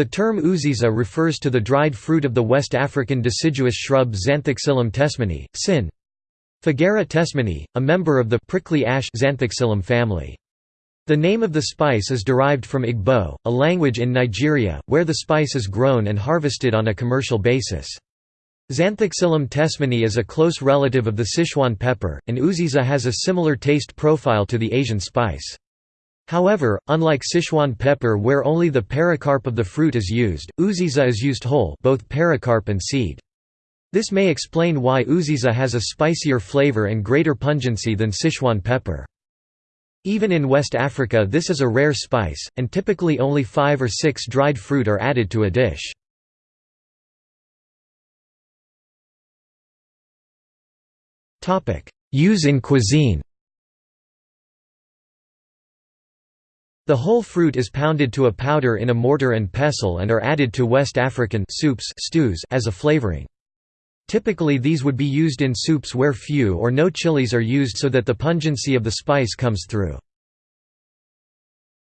The term uziza refers to the dried fruit of the West African deciduous shrub Zanthoxylum tessmannii, sin. Fagara tessmannii, a member of the prickly ash Zanthoxylum family. The name of the spice is derived from Igbo, a language in Nigeria, where the spice is grown and harvested on a commercial basis. Zanthoxylum tessmannii is a close relative of the Sichuan pepper, and uziza has a similar taste profile to the Asian spice. However, unlike Sichuan pepper where only the pericarp of the fruit is used, uziza is used whole both pericarp and seed. This may explain why uziza has a spicier flavor and greater pungency than Sichuan pepper. Even in West Africa this is a rare spice, and typically only five or six dried fruit are added to a dish. Use in cuisine The whole fruit is pounded to a powder in a mortar and pestle and are added to West African soups stews as a flavoring. Typically these would be used in soups where few or no chilies are used so that the pungency of the spice comes through.